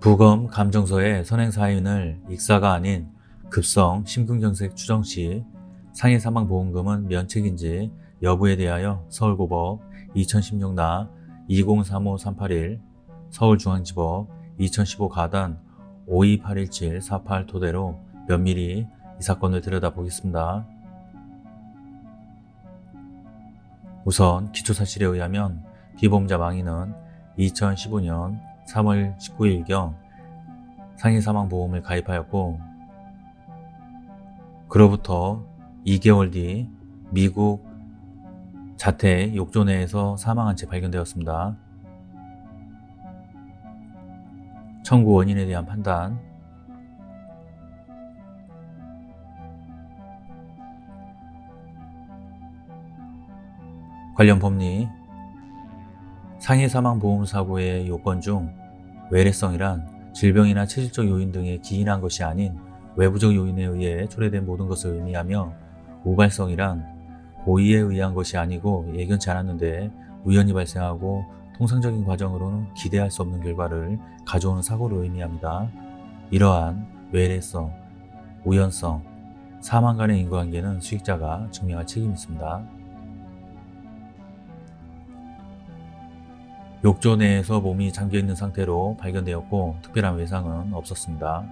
부검 감정서의 선행 사인을 익사가 아닌 급성 심근경색 추정 시 상해 사망보험금은 면책인지 여부에 대하여 서울고법 2016나 2035-381 서울중앙지법 2015 가단 5281-748 토대로 면밀히 이 사건을 들여다보겠습니다. 우선 기초사실에 의하면 피보험자 망인은 2015년 3월 19일경 상해사망보험을 가입하였고 그로부터 2개월 뒤 미국 자택 욕조 내에서 사망한 채 발견되었습니다. 청구 원인에 대한 판단 관련 법리 상해 사망 보험 사고의 요건 중 외래성이란 질병이나 체질적 요인 등에 기인한 것이 아닌 외부적 요인에 의해 초래된 모든 것을 의미하며 우발성이란 고의에 의한 것이 아니고 예견치 않았는데 우연히 발생하고 통상적인 과정으로는 기대할 수 없는 결과를 가져오는 사고를 의미합니다. 이러한 외래성, 우연성, 사망 간의 인과관계는 수익자가 증명할 책임이 있습니다. 욕조 내에서 몸이 잠겨있는 상태로 발견되었고 특별한 외상은 없었습니다.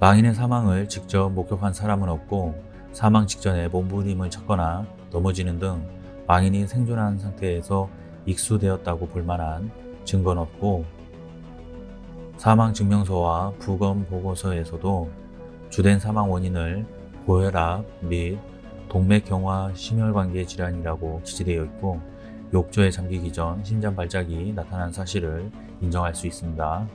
망인의 사망을 직접 목격한 사람은 없고 사망 직전에 몸부림을 쳤거나 넘어지는 등 망인이 생존한 상태에서 익수되었다고 볼 만한 증거는 없고 사망 증명서와 부검 보고서에서도 주된 사망 원인을 고혈압 및 동맥경화 심혈관계 질환이라고 기재되어 있고 욕조에 잠기기 전 심장 발작이 나타난 사실을 인정할 수 있습니다.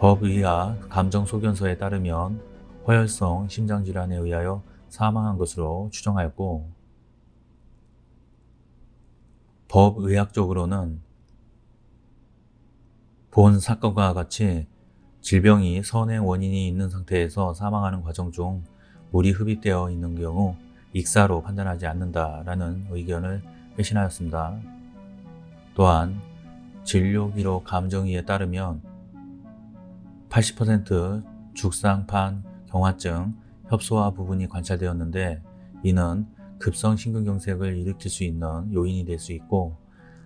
법의학 감정소견서에 따르면 허혈성 심장질환에 의하여 사망한 것으로 추정하였고 법의학적으로는 본 사건과 같이 질병이 선행 원인이 있는 상태에서 사망하는 과정 중 물이 흡입되어 있는 경우 익사로 판단하지 않는다라는 의견을 회신하였습니다. 또한 진료기록 감정의에 따르면 80% 죽상판 경화증 협소화 부분이 관찰되었는데 이는 급성 심근경색을 일으킬 수 있는 요인이 될 수 있고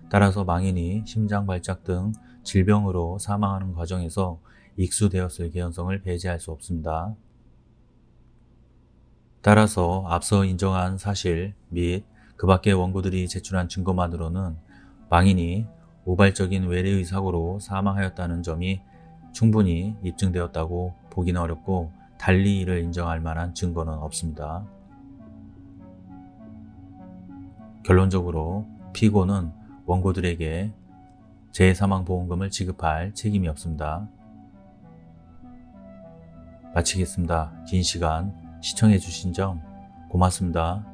따라서 망인이 심장 발작 등 질병으로 사망하는 과정에서 익수되었을 개연성을 배제할 수 없습니다. 따라서 앞서 인정한 사실 및 그 밖의 원고들이 제출한 증거만으로는 망인이 우발적인 외래의 사고로 사망하였다는 점이 충분히 입증되었다고 보기는 어렵고 달리 이를 인정할 만한 증거는 없습니다. 결론적으로 피고는 원고들에게 재사망보험금을 지급할 책임이 없습니다. 마치겠습니다. 긴 시간 시청해 주신 점 고맙습니다.